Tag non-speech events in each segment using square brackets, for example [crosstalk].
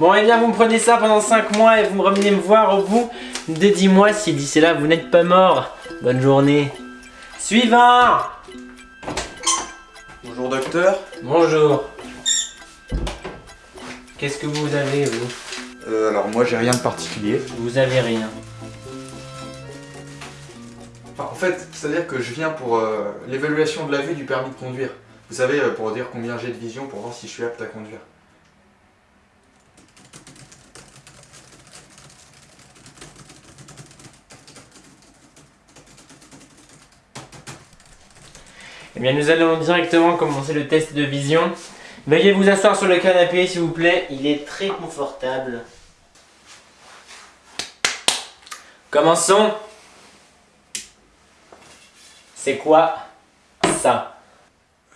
Bon, et bien, vous me prenez ça pendant 5 mois et vous me revenez me voir au bout de 10 mois si d'ici là vous n'êtes pas mort. Bonne journée. Suivant Bonjour docteur. Bonjour. Qu'est-ce que vous avez, vous? Euh, alors moi j'ai rien de particulier. Vous avez rien. Enfin, en fait, c'est-à-dire que je viens pour euh, l'évaluation de la vue du permis de conduire. Vous savez, euh, pour dire combien j'ai de vision pour voir si je suis apte à conduire. Eh bien, nous allons directement commencer le test de vision. Veuillez vous asseoir sur le canapé, s'il vous plaît. Il est très confortable. Commençons. C'est quoi ça?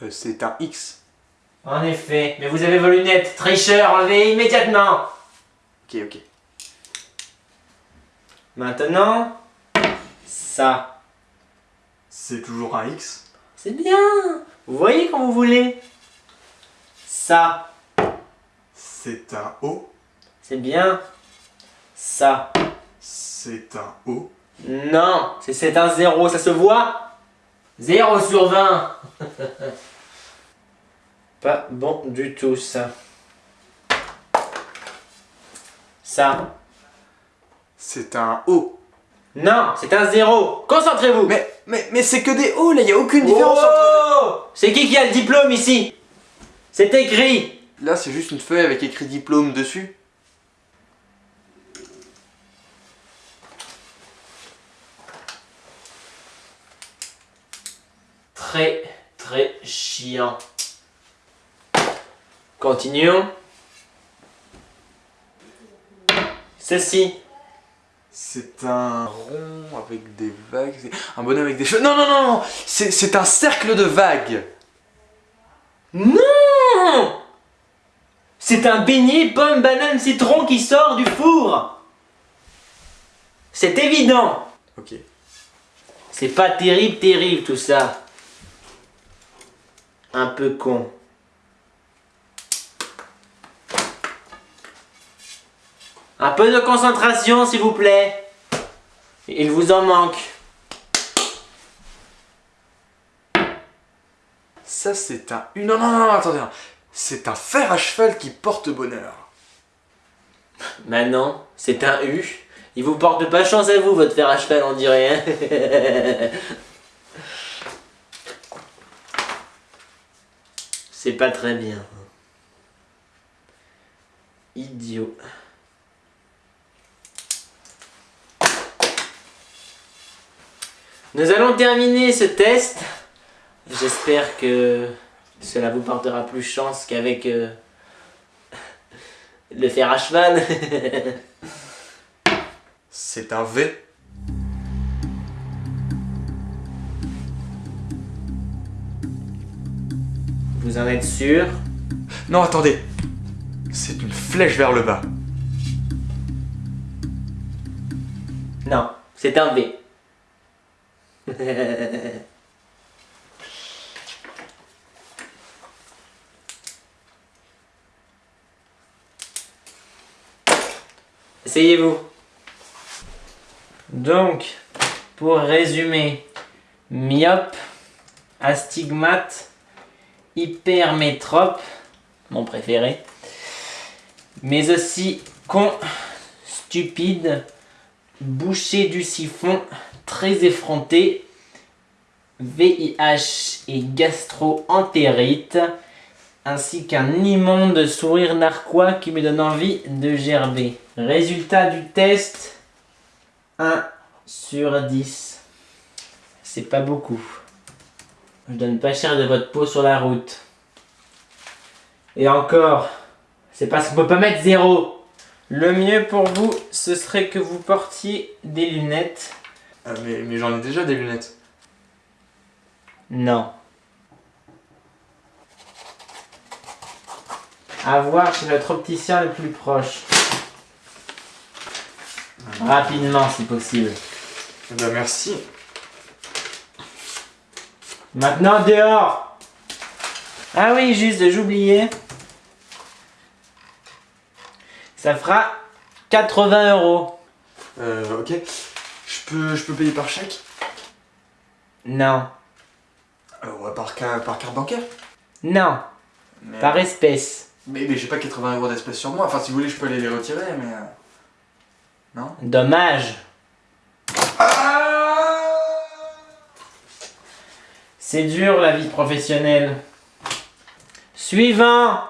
Euh, c'est un X. En effet, mais vous avez vos lunettes. Tricheur, enlevez immédiatement. Ok, ok. Maintenant, ça. C'est toujours un X. C'est bien. Vous voyez quand vous voulez. Ça. C'est un O. C'est bien. Ça. C'est un O. Non, c'est un zéro, ça se voit 0 sur 20 [laughs] Pas bon du tout ça. Ça. C'est un O. Non, c'est un zéro. Concentrez-vous. Mais, mais, mais c'est que des O là, il n'y a aucune différence entre... Oh C'est qui qui a le diplôme ici C'est écrit. Là c'est juste une feuille avec écrit diplôme dessus. Très, très chiant. Continuons. Ceci. C'est un rond avec des vagues. Un bonhomme avec des cheveux. Non, non, non, non C'est c'est un cercle de vagues. Non C'est un beignet pomme banane citron qui sort du four C'est évident Ok. C'est pas terrible, terrible tout ça. Un peu con. Un peu de concentration s'il vous plaît. Il vous en manque. Ça c'est un... Non, non, non, attendez. C'est un fer à cheval qui porte bonheur. Maintenant, c'est un U. Il vous porte pas chance à vous, votre fer à cheval, on dirait. Hein [laughs] c'est pas très bien. Idiot. Nous allons terminer ce test. J'espère que cela vous portera plus chance qu'avec euh, [laughs] le fer à cheval. [laughs] C'est un V. Vous en êtes sûr? Non, attendez. C'est une flèche vers le bas. Non, c'est un V. [laughs] Essayez-vous. Donc, pour résumer, myope, astigmate, hypermétrope, mon préféré, mais aussi con, stupide, bouché du siphon, très effronté, VIH et gastro-entérite, ainsi qu'un immonde sourire narquois qui me donne envie de gerber. Résultat du test, 1 sur 10. C'est pas beaucoup. Je donne pas cher de votre peau sur la route. Et encore, c'est parce qu'on peut pas mettre zéro. Le mieux pour vous, ce serait que vous portiez des lunettes. Ah, mais mais j'en ai déjà des lunettes. Non. À voir chez notre opticien le plus proche. Rapidement si possible. Eh ben merci. Maintenant dehors Ah oui, juste, j'oubliais. Ça fera 80 euros. Euh, ok. Je peux, je peux payer par chèque? Non. Euh, ouais, par, ca- par carte bancaire Non. mais, Par espèce. Mais, mais j'ai pas 80 euros d'espèces sur moi. Enfin, si vous voulez, je peux aller les retirer, mais. euh, Non? Dommage. C'est dur la vie professionnelle. Suivant